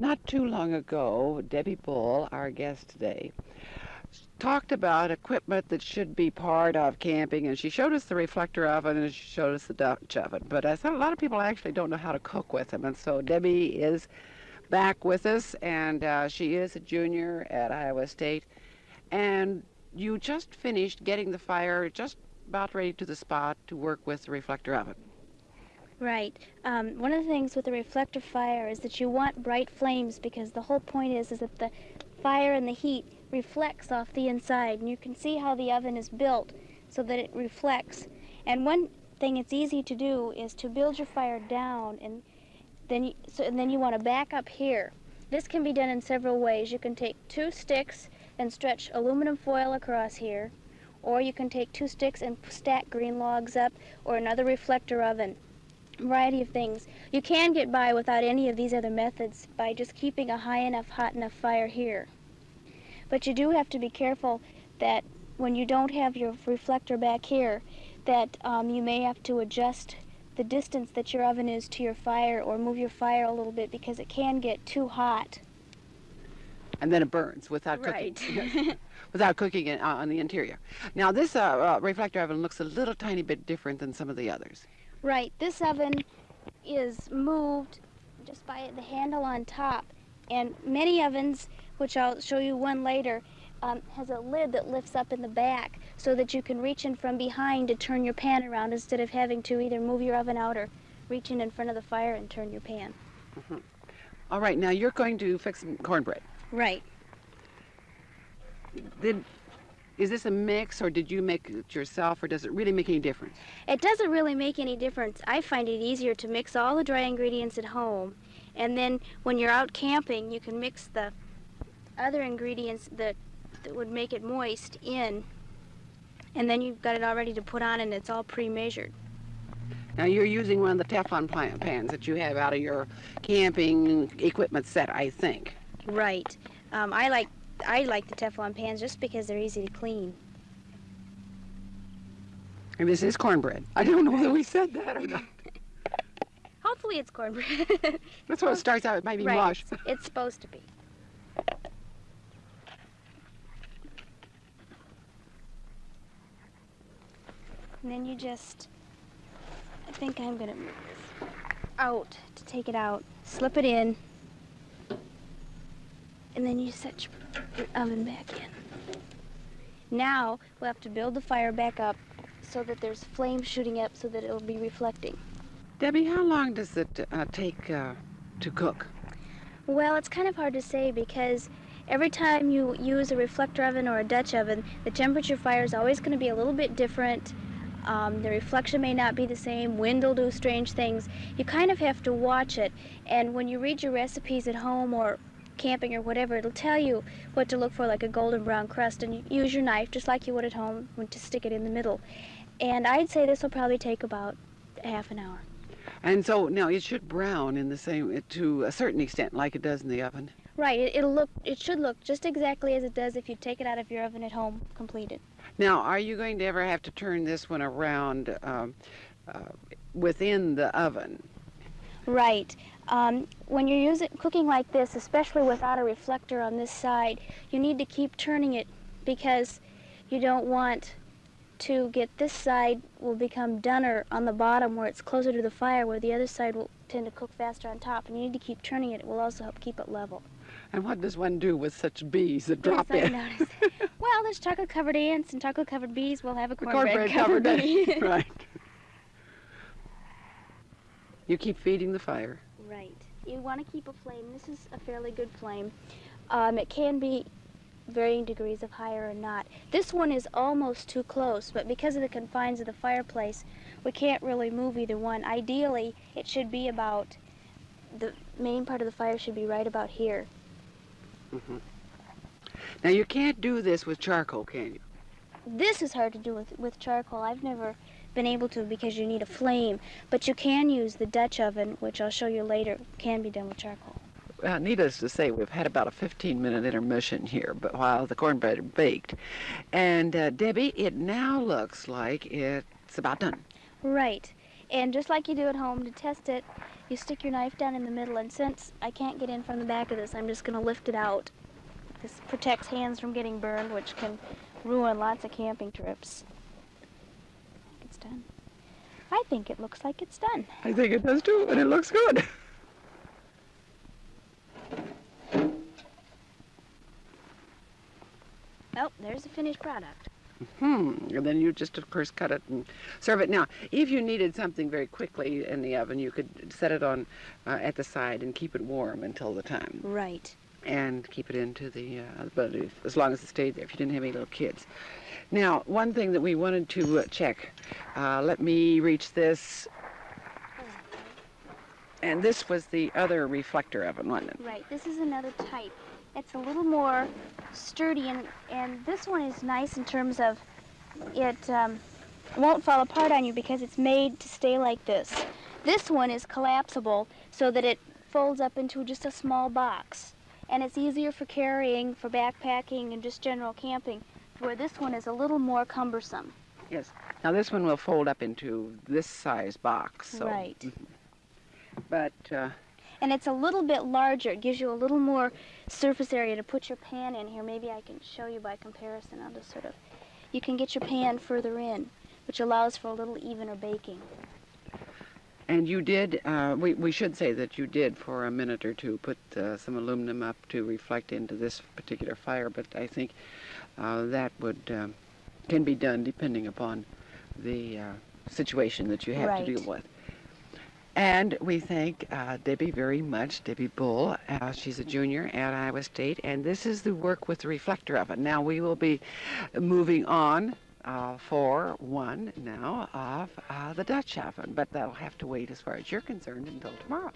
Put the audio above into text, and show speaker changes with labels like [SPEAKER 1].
[SPEAKER 1] Not too long ago, Debbie Bull, our guest today, talked about equipment that should be part of camping, and she showed us the reflector oven and she showed us the Dutch oven. But I thought a lot of people actually don't know how to cook with them, and so Debbie is back with us, and uh, she is a junior at Iowa State. And you just finished getting the fire just about ready to the spot to work with the reflector oven.
[SPEAKER 2] Right. Um, one of the things with a reflector fire is that you want bright flames because the whole point is, is that the fire and the heat reflects off the inside. And you can see how the oven is built so that it reflects. And one thing it's easy to do is to build your fire down and then you, so, and then you want to back up here. This can be done in several ways. You can take two sticks and stretch aluminum foil across here, or you can take two sticks and stack green logs up, or another reflector oven variety of things. You can get by without any of these other methods by just keeping a high enough, hot enough fire here. But you do have to be careful that when you don't have your reflector back here, that um, you may have to adjust the distance that your oven is to your fire or move your fire a little bit because it can get too hot.
[SPEAKER 1] And then it burns without
[SPEAKER 2] Right.
[SPEAKER 1] cooking. without cooking it uh, on the interior. Now this uh, uh, reflector oven looks a little tiny bit different than some of the others.
[SPEAKER 2] Right, this oven is moved just by the handle on top. And many ovens, which I'll show you one later, um, has a lid that lifts up in the back so that you can reach in from behind to turn your pan around instead of having to either move your oven out or reach in in front of the fire and turn your pan.
[SPEAKER 1] All right, now you're going to fix some cornbread.
[SPEAKER 2] Right.
[SPEAKER 1] Did, is this a mix, or did you make it yourself, or does it really make any difference?
[SPEAKER 2] It doesn't really make any difference. I find it easier to mix all the dry ingredients at home, and then when you're out camping, you can mix the other ingredients that, that would make it moist in, and then you've got it all ready to put on, and it's all pre-measured.
[SPEAKER 1] Now you're using one of the Teflon pans that you have out of your camping equipment set, I think.
[SPEAKER 2] Right. Um, I like I like the Teflon pans just because they're easy to clean.
[SPEAKER 1] And this is cornbread. I don't know whether we said that or not.
[SPEAKER 2] Hopefully, it's cornbread.
[SPEAKER 1] That's what it starts out. It might be
[SPEAKER 2] right.
[SPEAKER 1] mush.
[SPEAKER 2] It's, it's supposed to be. And then you just, I think I'm gonna move this out to take it out, slip it in, and then you set your, oven back in. Now we'll have to build the fire back up so that there's flame shooting up so that it'll be reflecting.
[SPEAKER 1] Debbie, how long does it uh, take uh, to cook?
[SPEAKER 2] Well, it's kind of hard to say because every time you use a reflector oven or a Dutch oven, the temperature fire is always going to be a little bit different. Um, the reflection may not be the same. Wind will do strange things. You kind of have to watch it. And when you read your recipes at home or camping or whatever, it'll tell you what to look for, like a golden brown crust. And you use your knife just like you would at home when to stick it in the middle. And I'd say this will probably take about half an hour.
[SPEAKER 1] And so now it should brown in the same to a certain extent, like it does in the oven.
[SPEAKER 2] Right. It, it'll look. It should look just exactly as it does if you take it out of your oven at home completed.
[SPEAKER 1] Now, are you going to ever have to turn this one around um, uh, within the oven?
[SPEAKER 2] Right. Um, when you're using cooking like this, especially without a reflector on this side, you need to keep turning it because you don't want to get this side will become dunner on the bottom where it's closer to the fire, where the other side will tend to cook faster on top. And you need to keep turning it. It will also help keep it level.
[SPEAKER 1] And what does one do with such bees that drop
[SPEAKER 2] Yes,
[SPEAKER 1] in?
[SPEAKER 2] well, there's chocolate-covered ants and chocolate-covered bees. We'll have a
[SPEAKER 1] The
[SPEAKER 2] cornbread-covered bee.
[SPEAKER 1] right. You keep feeding the fire.
[SPEAKER 2] Right. You want to keep a flame. This is a fairly good flame. Um, it can be varying degrees of higher or not. This one is almost too close, but because of the confines of the fireplace, we can't really move either one. Ideally, it should be about, the main part of the fire should be right about here. Mm -hmm.
[SPEAKER 1] Now you can't do this with charcoal, can you?
[SPEAKER 2] This is hard to do with, with charcoal. I've never been able to because you need a flame, but you can use the Dutch oven, which I'll show you later, can be done with charcoal.
[SPEAKER 1] Uh, needless to say, we've had about a 15-minute intermission here, but while the cornbread baked, and uh, Debbie, it now looks like it's about done.
[SPEAKER 2] Right. And just like you do at home to test it, You stick your knife down in the middle, and since I can't get in from the back of this, I'm just going to lift it out. This protects hands from getting burned, which can ruin lots of camping trips. I think done. I think it looks like it's done.
[SPEAKER 1] I think it does too, and it looks good.
[SPEAKER 2] Oh, there's the finished product.
[SPEAKER 1] Hmm. And then you just, of course, cut it and serve it. Now, if you needed something very quickly in the oven, you could set it on uh, at the side and keep it warm until the time,
[SPEAKER 2] Right.
[SPEAKER 1] and keep it into the. Uh, but if, as long as it stayed there, if you didn't have any little kids. Now, one thing that we wanted to uh, check. Uh, let me reach this. And this was the other reflector oven, wasn't it?
[SPEAKER 2] Right. This is another type. It's a little more sturdy, and, and this one is nice in terms of it um, won't fall apart on you because it's made to stay like this. This one is collapsible so that it folds up into just a small box. And it's easier for carrying, for backpacking, and just general camping, where this one is a little more cumbersome.
[SPEAKER 1] Yes. Now this one will fold up into this size box. So.
[SPEAKER 2] Right.
[SPEAKER 1] Mhm. But uh,
[SPEAKER 2] And it's a little bit larger. It gives you a little more surface area to put your pan in here. Maybe I can show you by comparison. I'll just sort of, you can get your pan further in, which allows for a little evener baking.
[SPEAKER 1] And you did. Uh, we we should say that you did for a minute or two put uh, some aluminum up to reflect into this particular fire. But I think uh, that would um, can be done depending upon the uh, situation that you have
[SPEAKER 2] Right.
[SPEAKER 1] to deal with. And we thank uh, Debbie very much, Debbie Bull. Uh, she's a junior at Iowa State, and this is the work with the reflector oven. Now we will be moving on uh, for one now of uh, the Dutch oven, but that'll have to wait as far as you're concerned until tomorrow.